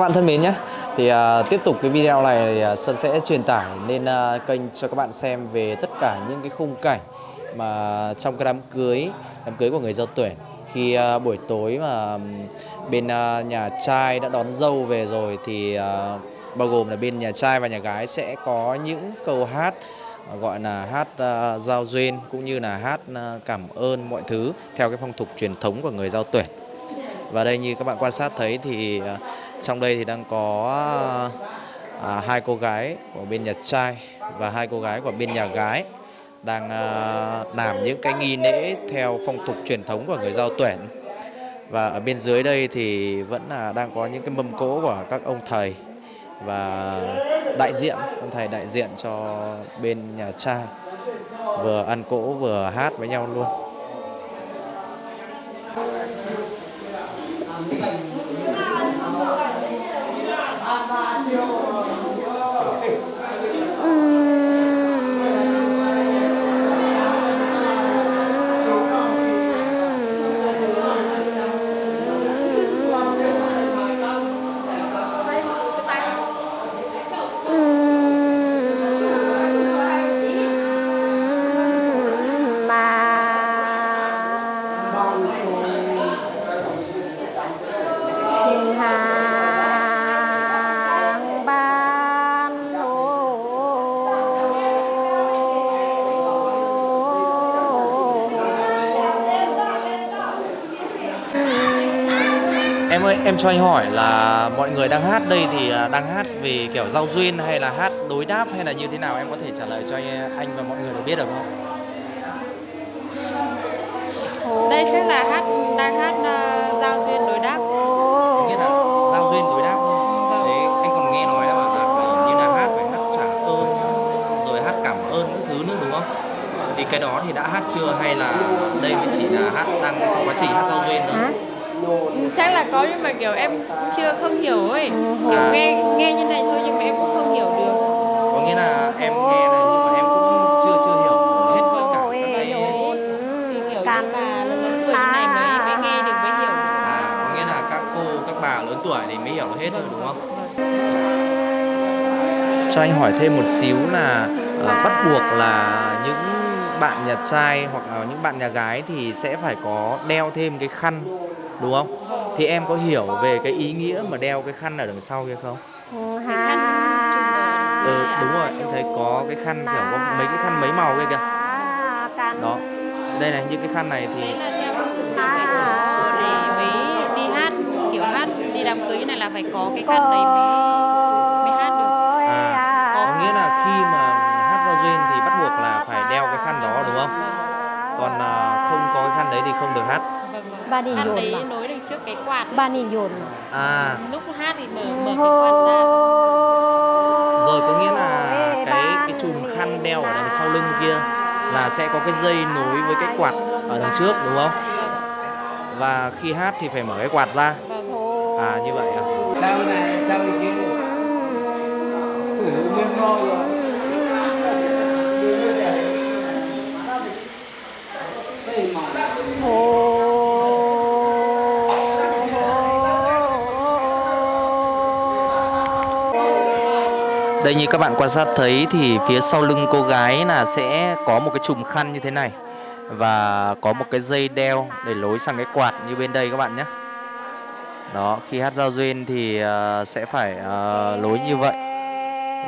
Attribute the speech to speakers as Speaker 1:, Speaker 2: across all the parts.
Speaker 1: các bạn thân mến nhé thì uh, tiếp tục cái video này thì, uh, Sơn sẽ truyền tải lên uh, kênh cho các bạn xem về tất cả những cái khung cảnh mà trong cái đám cưới đám cưới của người giao tuyển khi uh, buổi tối mà bên uh, nhà trai đã đón dâu về rồi thì uh, bao gồm là bên nhà trai và nhà gái sẽ có những câu hát gọi là hát uh, giao duyên cũng như là hát uh, cảm ơn mọi thứ theo cái phong tục truyền thống của người giao tuyển và đây như các bạn quan sát thấy thì uh, trong đây thì đang có à, à hai cô gái của bên nhà trai và hai cô gái của bên nhà gái đang à, làm những cái nghi lễ theo phong tục truyền thống của người giao tuyển. Và ở bên dưới đây thì vẫn là đang có những cái mâm cỗ của các ông thầy và đại diện ông thầy đại diện cho bên nhà trai. Vừa ăn cỗ vừa hát với nhau luôn. Em ơi, em cho anh hỏi là mọi người đang hát đây thì à, đang hát về kiểu giao duyên hay là hát đối đáp hay là như thế nào? Em có thể trả lời cho anh, anh và mọi người được biết được không?
Speaker 2: Đây chắc là hát đang hát uh, giao duyên đối đáp.
Speaker 1: Nghĩa là giao duyên đối đáp. Đấy, anh còn nghe nói là bảo là phải như là hát phải hát trả ơn rồi hát cảm ơn các thứ nữa đúng không? Thì cái đó thì đã hát chưa hay là đây mới chỉ là hát đang trong quá trình hát giao duyên thôi?
Speaker 2: Chắc là có nhưng mà kiểu em cũng chưa không hiểu ấy. Kiểu nghe nghe như này thôi nhưng mà em cũng không hiểu được.
Speaker 1: Có nghĩa là em nghe này nhưng mà em cũng chưa chưa hiểu hết tất cả các cái
Speaker 2: Thì kiểu như bà lớn tuổi như này mới mới nghe được mới hiểu.
Speaker 1: À, có nghĩa là các cô, các bà lớn tuổi thì mới hiểu hết thôi đúng không? Cho anh hỏi thêm một xíu là ờ, bắt buộc là những bạn nhà trai hoặc là những bạn nhà gái thì sẽ phải có đeo thêm cái khăn đúng không? Thì em có hiểu về cái ý nghĩa mà đeo cái khăn ở đằng sau kia không? Ừ, đúng rồi, em thấy có cái khăn kiểu có mấy cái khăn mấy màu kia kìa. Đó. Đây này, những cái khăn này thì
Speaker 2: để mới đi hát kiểu hát đi đám cưới như này là phải có cái khăn đấy mới
Speaker 3: Ba
Speaker 2: khăn
Speaker 3: dồn
Speaker 2: đấy nối được trước cái quạt. ấy.
Speaker 3: ba nhìn dồn
Speaker 1: À,
Speaker 2: Lúc hát thì mở mở cái quạt ra.
Speaker 1: rồi có nghĩa là cái cái chùm khăn đeo ở đằng sau lưng kia là sẽ có cái dây nối với cái quạt ở đằng trước đúng không? Và khi hát thì phải mở cái quạt ra.
Speaker 2: Vâng.
Speaker 1: À như vậy à?
Speaker 4: Này, Thử nguyên ngôi rồi
Speaker 1: Đây như các bạn quan sát thấy thì phía sau lưng cô gái là sẽ có một cái chùm khăn như thế này và có một cái dây đeo để lối sang cái quạt như bên đây các bạn nhé. Đó, khi hát giao duyên thì ờ, sẽ phải ờ, lối như vậy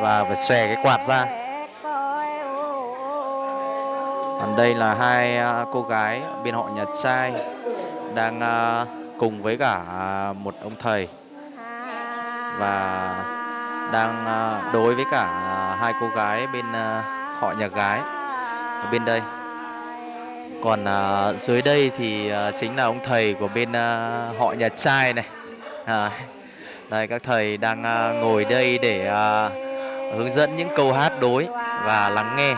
Speaker 1: và phải xòe cái quạt ra. Còn đây là hai ờ, cô gái bên họ nhà trai đang cùng với cả một ông thầy và đang à, đối với cả à, hai cô gái bên à, họ nhà gái ở bên đây. Còn dưới đây thì chính là ông thầy của bên họ nhà trai này. À, đây các thầy đang ngồi đây để hướng dẫn những câu hát đối và lắng nghe.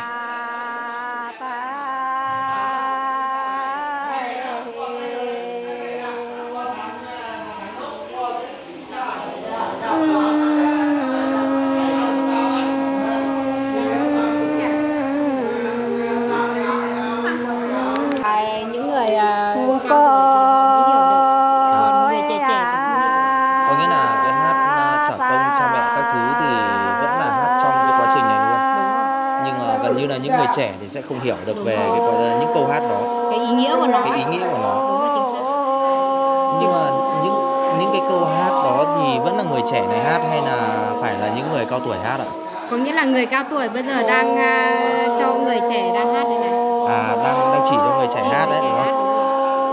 Speaker 2: Trẻ thì
Speaker 1: sẽ không hiểu được về cái gọi là những câu hát đó.
Speaker 3: Cái ý nghĩa của nó
Speaker 1: cái ý nghĩa của nó.
Speaker 3: Đúng rồi
Speaker 1: nhưng mà những những cái câu hát đó thì vẫn là người trẻ này hát hay là phải là những người cao tuổi hát ạ?
Speaker 3: Có nghĩa là người cao tuổi bây giờ đang à, cho người trẻ đang hát đây này.
Speaker 1: À đang đang chỉ cho người trẻ hát đấy đúng không?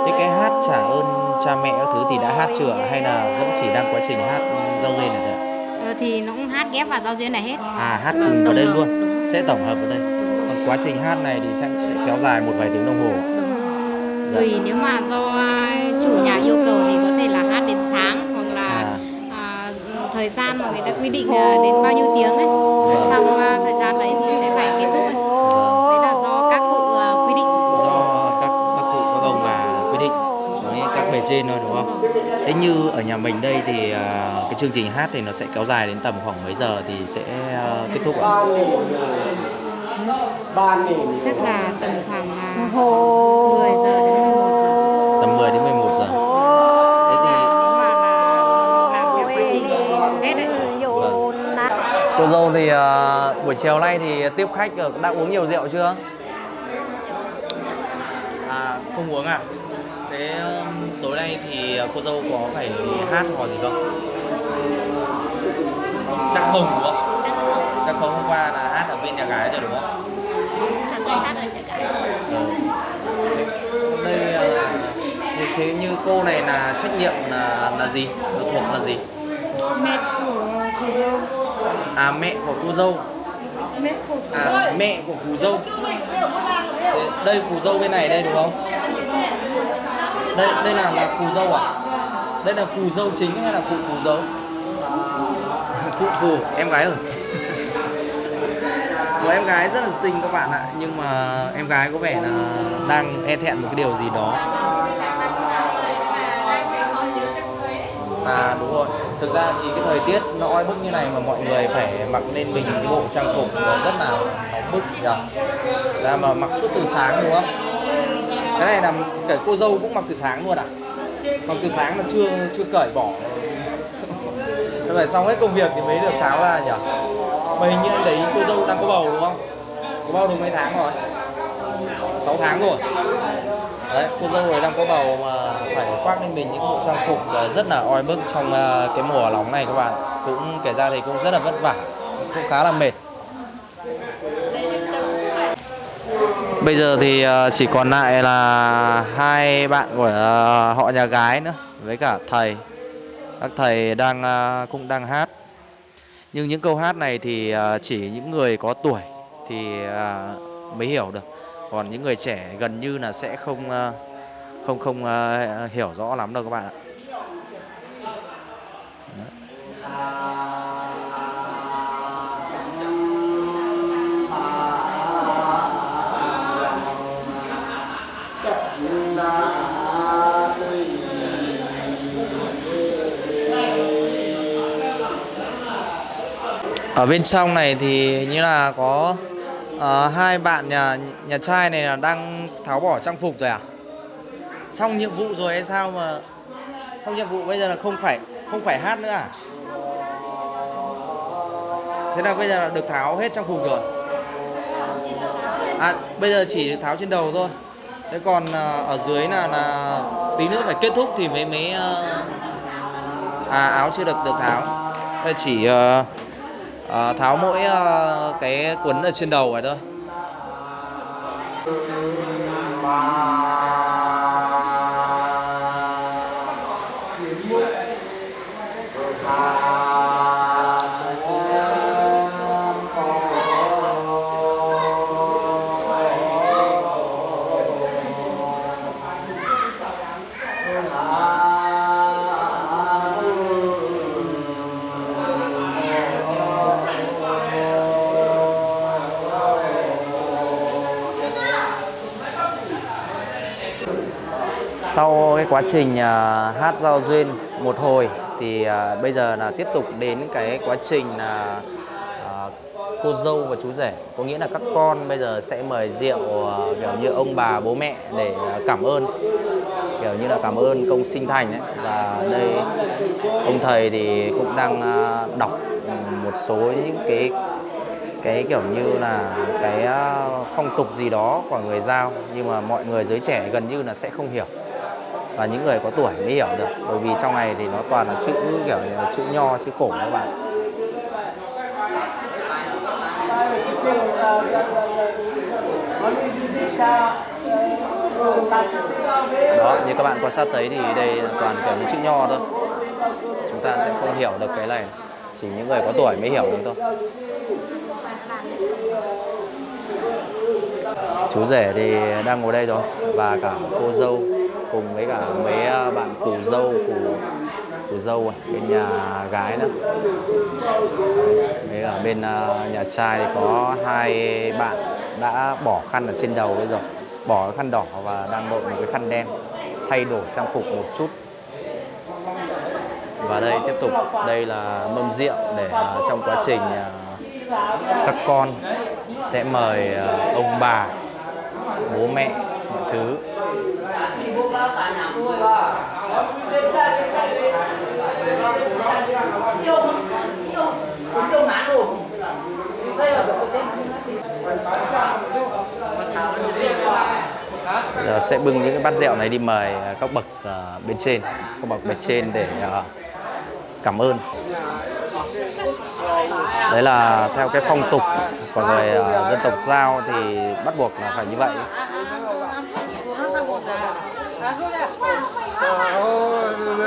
Speaker 1: thế cái hát trả ơn cha mẹ các thứ thì đã hát chưa? Hay là vẫn chỉ đang quá trình hát giao duyên này thôi ạ?
Speaker 3: Ờ, thì nó cũng hát ghép vào giao duyên này hết.
Speaker 1: À hát
Speaker 3: Vâng,
Speaker 1: cùng vào
Speaker 3: tổng
Speaker 1: đây luôn.
Speaker 3: Đúng.
Speaker 1: sẽ tổng hợp vào đây quá trình hát này thì sẽ, sẽ kéo dài một vài tiếng đồng hồ.
Speaker 3: Đúng. tùy nếu mà do chủ nhà yêu cầu thì có thể là hát đến sáng hoặc là
Speaker 1: À.
Speaker 3: à, thời gian mà người ta quy định à, đến bao nhiêu tiếng ấy. Xong à, thời gian đấy thì sẽ phải kết thúc ấy. đấy là do các cụ à, quy định.
Speaker 1: Do các các cụ các ông bà quyết định với các bề trên thôi đúng không? Thế như ở nhà mình đây thì à, cái chương trình hát thì nó sẽ kéo dài đến tầm khoảng mấy giờ thì sẽ kết thúc ạ
Speaker 3: chắc là tầm khoảng là 10 giờ đến 11 giờ
Speaker 1: tầm 10 đến 11 giờ thế thì
Speaker 3: nếu mà là làm theo quá trình hết đấy
Speaker 1: Vâng. Cô dâu thì à, buổi chiều nay thì tiếp khách rồi, đã uống nhiều rượu chưa? À, không uống à? Thế um, tối nay thì cô dâu có phải hát hoặc gì không? Chắc không đúng không?
Speaker 3: chắc không
Speaker 1: Chắc không hôm qua là hát ở bên nhà gái rồi đúng không?
Speaker 3: sáng nay hát ở nhà gái
Speaker 1: Ừ. Đây à, thế, thế như cô này là trách nhiệm là là gì? Là thuộc là gì?
Speaker 2: Mẹ của cô dâu.
Speaker 1: À mẹ của cô dâu.
Speaker 2: Mẹ của
Speaker 1: À mẹ của phù dâu. Đây phù dâu bên này đây đúng không? Đây đây là là phù dâu à? Đây là phù dâu chính hay là phụ phù dâu? Phụ phù em gái rồi. Một em gái rất là xinh các bạn ạ, nhưng mà em gái có vẻ là đang e thẹn một cái điều gì đó. À đúng rồi. Thực ra thì cái thời tiết nó oi bức như này mà mọi người phải mặc lên mình cái bộ trang phục nó rất là nóng bức, nhỉ. Ra mà mặc suốt từ sáng, đúng không? Cái này là cả cô dâu cũng mặc từ sáng luôn à? Mặc từ sáng mà chưa chưa cởi bỏ. Thế phải xong hết công việc thì mới được tháo ra, nhỉ? Mà hình như anh đấy cô dâu đang có bầu, đúng không? Có bầu được mấy tháng rồi? 6 tháng rồi. Đấy, cô dâu rồi đang có bầu mà phải khoác lên mình những bộ trang phục là rất là oi bức trong à, cái mùa nóng này các bạn. Cũng kể ra thì cũng rất là vất vả, cũng khá là mệt. Bây giờ thì à, chỉ còn lại là hai bạn của à, họ nhà gái nữa với cả thầy. Các thầy đang cũng đang hát. Nhưng những câu hát này thì chỉ những người có tuổi thì mới hiểu được. Còn những người trẻ gần như là sẽ không ờ, không không ờ, hiểu rõ lắm đâu các bạn ạ. Ở bên trong này thì như là có à, hai bạn nhà nhà trai này là đang tháo bỏ trang phục rồi à? Xong nhiệm vụ rồi hay sao mà xong nhiệm vụ bây giờ là không phải không phải hát nữa à? Thế là bây giờ là được tháo hết trang phục rồi. À bây giờ chỉ được tháo trên đầu thôi. Thế còn ờ, ở dưới là là tí nữa phải kết thúc thì mới mới ờ, à áo chưa được được tháo. Đây chỉ uh, Ờ, tháo mỗi ờ, cái quấn ở trên đầu này thôi. Cái quá trình à, hát giao duyên một hồi thì à, bây giờ là tiếp tục đến cái quá trình là cô dâu và chú rể. Có nghĩa là các con bây giờ sẽ mời rượu kiểu như ông bà, bố mẹ để cảm ơn, kiểu như là cảm ơn công sinh thành ấy. Và đây, ông thầy thì cũng đang đọc một số những cái cái kiểu như là cái phong tục gì đó của người giao. Nhưng mà mọi người giới trẻ gần như là sẽ không hiểu và những người có tuổi mới hiểu được, bởi vì trong này thì nó toàn là chữ kiểu như là chữ nho, chữ cổ các bạn. Đó, như các bạn quan sát thấy thì đây là toàn kiểu những chữ nho thôi. Chúng ta sẽ không hiểu được cái này, chỉ những người có tuổi mới hiểu được thôi. Chú rể thì đang ngồi đây rồi và cả cô dâu cùng với cả mấy à, bạn phù dâu phù phù dâu à, bên nhà gái nữa. Với cả bên à, nhà trai thì có hai bạn đã bỏ khăn ở trên đầu bây giờ bỏ cái khăn đỏ và đang đội một cái khăn đen thay đổi trang phục một chút. Và đây tiếp tục đây là mâm rượu để à, trong quá trình các con sẽ mời ông bà bố mẹ mọi thứ. Giờ sẽ bưng những cái bát rượu này đi mời à, các bậc uh, bên trên. Các bậc bên trên để uh, cảm ơn. Đấy là theo cái phong tục của người uh, dân tộc giao thì bắt buộc là phải như vậy.
Speaker 4: Dạ.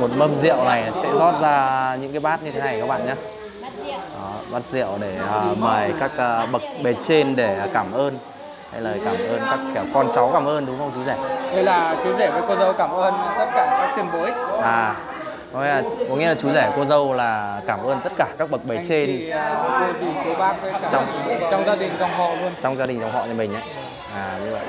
Speaker 1: một mâm rượu này sẽ rót ra những cái bát như thế này các bạn nhé.
Speaker 3: Bát rượu.
Speaker 1: Đó, bát rượu để à, mời các à, bậc bề trên để cảm ơn. Hay lời cảm ơn các kiểu con cháu cảm ơn đúng không chú rể
Speaker 4: Đây là chú rể với cô dâu cảm ơn tất cả các tiền bối.
Speaker 1: à có nghĩa là, có nghĩa là chú rể cô dâu là cảm ơn tất cả các bậc bề
Speaker 4: Anh
Speaker 1: trên
Speaker 4: chị, à, cô dì, cô bác với cả
Speaker 1: Trong-
Speaker 4: trong gia đình dòng họ luôn.
Speaker 1: trong gia đình dòng họ nhà mình ấy à như vậy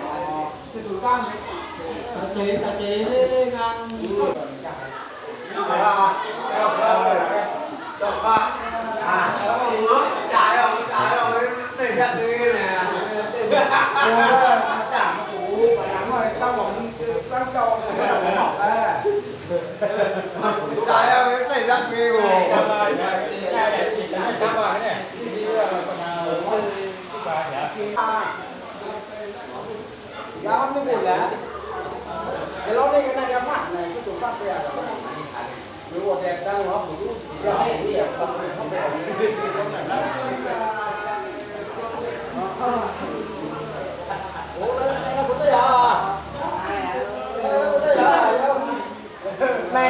Speaker 5: Jangan nunggu lah. Kalau ni kena dia mat, ni tu tak dia. Nếu mà đẹp đang nó cũng rút thì ra hết đi à, không phải không phải. Ủa, nó cũng thế à?
Speaker 1: Này.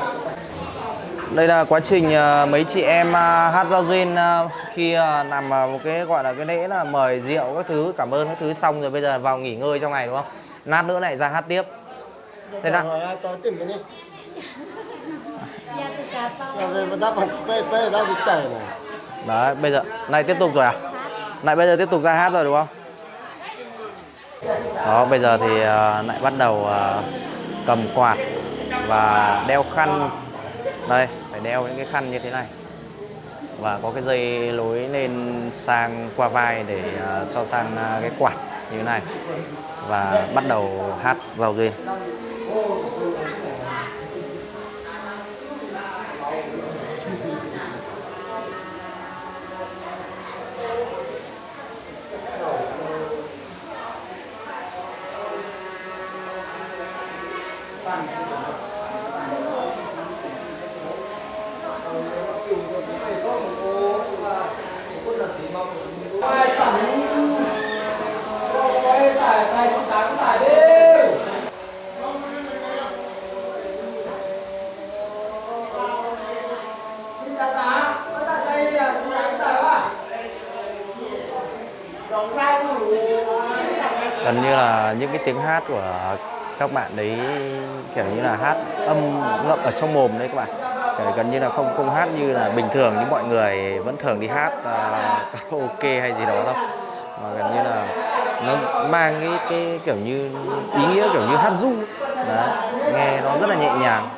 Speaker 1: đây là quá trình à, mấy chị em à, hát giao duyên à, khi làm một cái gọi là cái lễ là mời rượu các thứ cảm ơn các thứ xong rồi bây giờ vào nghỉ ngơi trong này đúng không? Lát nữa lại ra hát tiếp. Thế nào?
Speaker 3: Dạ
Speaker 5: này.
Speaker 1: Đấy bây giờ này tiếp tục rồi à? Lại bây giờ tiếp tục ra hát rồi đúng không? Đó bây giờ thì à, lại bắt đầu cầm quạt và đeo khăn. Đây phải đeo những cái khăn như thế này. Và có cái dây lối lên sang qua vai để uh, cho sang uh, cái quạt như thế này. Và bắt đầu hát giao duyên gần như là những cái tiếng hát của các bạn đấy kiểu như là hát âm ngậm ở trong mồm đấy các bạn. Kiểu gần như là không không hát như là bình thường như mọi người vẫn thường đi hát uh, karaoke hay gì đó đâu. Mà gần như là nó mang cái cái kiểu như ý nghĩa kiểu như hát ru đó nghe nó rất là nhẹ nhàng.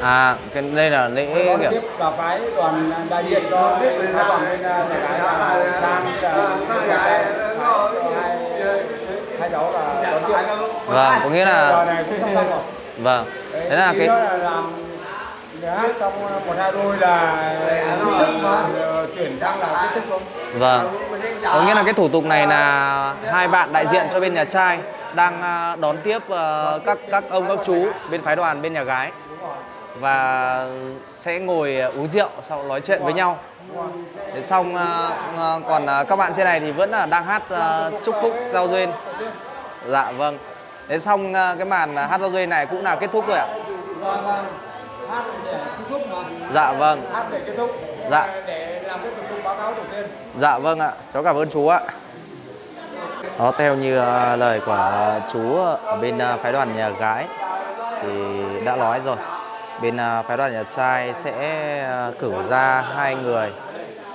Speaker 5: À
Speaker 1: cái đây là lễ kiểu
Speaker 5: tiếp và phái đoàn đại diện cho phái đoàn bên à, nhà gái là sang là hai hai cháu là đón tiếp
Speaker 1: vâng có nghĩa là vâng
Speaker 5: Đấy,
Speaker 1: thế là cái
Speaker 5: nữa là làm nhà hát trong một hai đôi là ờ, chuyển sang là chính thức luôn
Speaker 1: Vâng. Có nghĩa là cái thủ tục này là hai bạn đại diện cho bên nhà trai đang à, đón tiếp à, các các ông các chú bên phái đoàn bên nhà gái và sẽ ngồi uống rượu sau nói chuyện với nhau. Đến xong à, à, còn các bạn trên này thì vẫn là đang hát chúc phúc giao duyên. Dạ vâng. Đến xong cái màn hát giao duyên này cũng là kết thúc rồi ạ.
Speaker 5: hát để kết thúc mà
Speaker 1: Dạ vâng.
Speaker 5: hát để kết thúc
Speaker 1: Dạ.
Speaker 5: để làm cái thủ tục báo cáo đầu tiên
Speaker 1: Dạ vâng ạ, cháu cảm ơn chú ạ. Đó, theo như ờ, lời của chú ở bên ờ, phái đoàn nhà gái thì đã nói rồi. Bên à, phái đoàn nhà trai sẽ à, cử ra hai người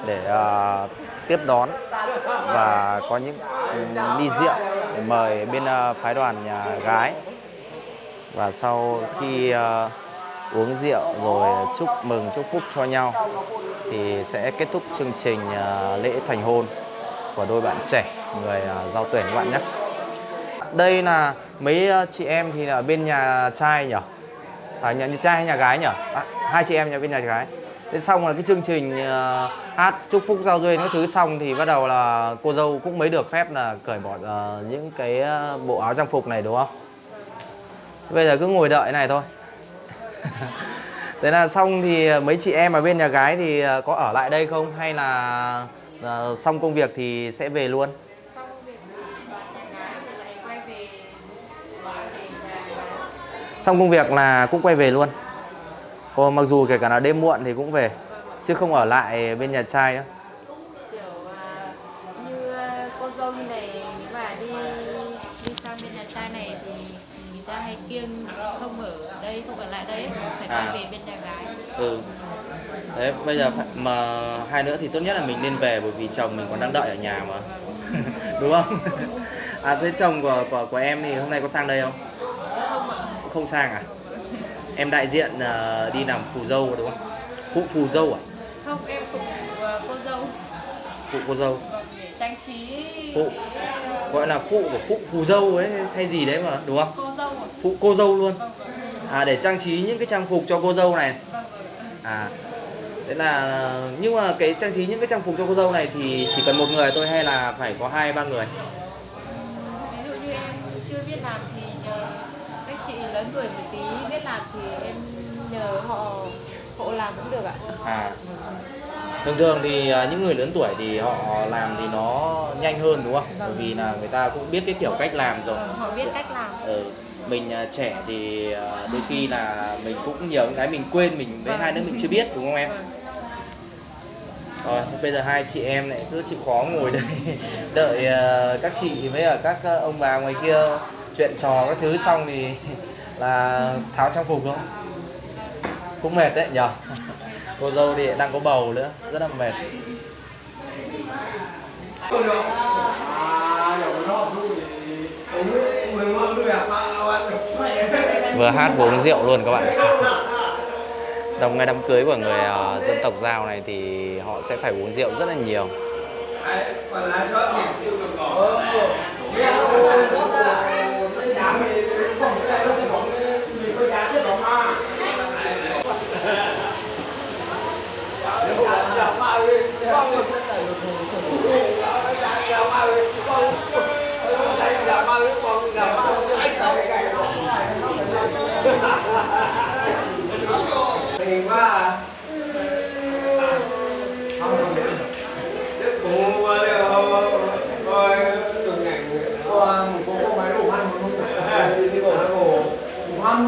Speaker 1: để uh, tiếp đón và có những ly rượu để mời bên uh, phái đoàn nhà gái. Và sau khi uh, uống rượu rồi chúc mừng chúc phúc cho nhau thì sẽ kết thúc chương trình uh, lễ thành hôn của đôi bạn trẻ người uh, giao tuyển các bạn nhé. Đây là mấy chị em thì là bên nhà trai nhỉ? À, nhà, nhà trai hay nhà gái nhỉ? À, hai chị em nhà bên nhà gái. Thế xong là cái chương trình ờ, hát chúc phúc giao duyên các thứ xong thì bắt đầu là cô dâu cũng mới được phép là cởi bỏ ờ, những cái ờ, bộ áo trang phục này đúng không? Bây giờ cứ ngồi đợi này thôi. Thế là xong thì mấy chị em ở bên nhà gái thì có ở lại đây không hay là ờ, xong công việc thì sẽ về luôn?
Speaker 3: Xong việc nhà gái thì lại quay về
Speaker 1: Xong công việc là cũng quay về luôn. Ồ, mặc dù kể cả là đêm muộn thì cũng về chứ không ở lại bên nhà trai nữa.
Speaker 2: kiểu à, như à, cô dâu như này nếu mà đi đi sang bên nhà trai này thì người ta hay kiêng không ở đây không ở lại đây phải quay
Speaker 1: À.
Speaker 2: về bên nhà gái
Speaker 1: Ừ. Đấy, bây giờ phải, mà hai nữa thì tốt nhất là mình nên về bởi vì chồng mình còn đang đợi ở nhà mà. Đúng không? À thế chồng của của của em thì hôm nay có sang đây không?
Speaker 2: Không
Speaker 1: sang à? Em đại diện ờ, đi làm phù dâu đúng không? Phụ phù dâu à?
Speaker 2: không em vụ à, cô dâu
Speaker 1: Phụ cô dâu.
Speaker 2: vâng, để trang trí
Speaker 1: Phụ. Gọi là phụ của phụ phù dâu ấy hay gì đấy mà đúng không?
Speaker 2: cô dâu ạ
Speaker 1: Phụ cô dâu luôn. À để trang trí những cái trang phục cho cô dâu này.
Speaker 2: vâng
Speaker 1: À thế là nhưng mà cái trang trí những cái trang phục cho cô dâu này thì chỉ cần một người thôi hay là phải có hai ba người?
Speaker 2: ví dụ như em chưa biết làm thì nhờ các chị lớn tuổi một tí biết làm thì em nhờ họ hộ làm cũng được ạ
Speaker 1: À thường thường thì à, những người lớn tuổi thì họ làm thì nó nhanh hơn đúng không? Bởi vì là người ta cũng biết cái kiểu cách làm rồi.
Speaker 2: vâng, họ biết cách làm
Speaker 1: Ừ. Mình à, trẻ thì à, đôi khi là mình cũng nhiều cái mình quên mình với
Speaker 2: Vâng.
Speaker 1: hai đứa mình chưa biết đúng không em?
Speaker 2: Vâng.
Speaker 1: Rồi, bây giờ hai chị em lại cứ chịu khó ngồi đây đợi các chị với các ông bà ngoài kia chuyện trò các thứ xong thì là tháo trang phục không? Cũng mệt đấy nhở? Cô dâu thì đang có bầu nữa, rất là mệt. Vừa hát vừa uống rượu luôn các bạn. Trong ngày đám cưới của người ờ, dân tộc Giao này thì họ sẽ phải uống rượu rất là nhiều.
Speaker 4: Tiền quá à. Cũng qua đây rồi được ngành
Speaker 5: Qua một cô máy đủ ăn một lúc đủ ăn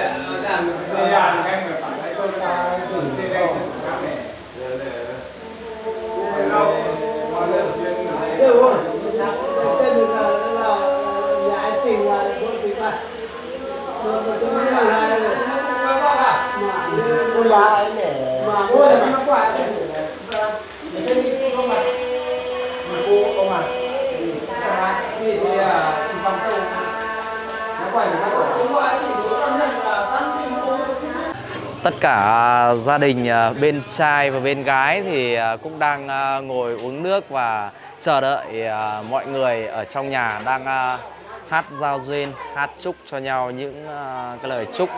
Speaker 5: mà cô là nó cái không mà cô không mà thì à bằng câu nó quay nó
Speaker 1: Tất cả gia đình à, bên trai và bên gái thì à, cũng đang à, ngồi uống nước và chờ đợi à, mọi người ở trong nhà đang à, hát giao duyên, hát chúc cho nhau những à, cái lời chúc,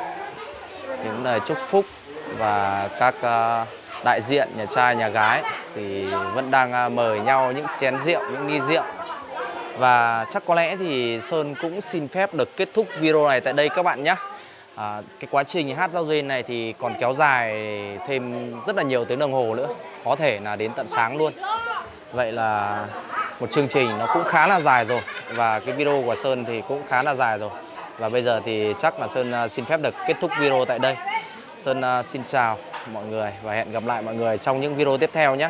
Speaker 1: những lời chúc phúc và các ờ, đại diện nhà trai nhà gái thì vẫn đang ờ, mời nhau những chén rượu, những ly rượu. Và chắc có lẽ thì Sơn cũng xin phép được kết thúc video này tại đây các bạn nhé. À, cái quá trình hát giao duyên này thì còn kéo dài thêm rất là nhiều tiếng đồng hồ nữa Có thể là đến tận sáng luôn Vậy là một chương trình nó cũng khá là dài rồi Và cái video của Sơn thì cũng khá là dài rồi Và bây giờ thì chắc là Sơn ờ, xin phép được kết thúc video tại đây Sơn à, xin chào mọi người và hẹn gặp lại mọi người trong những video tiếp theo nhé.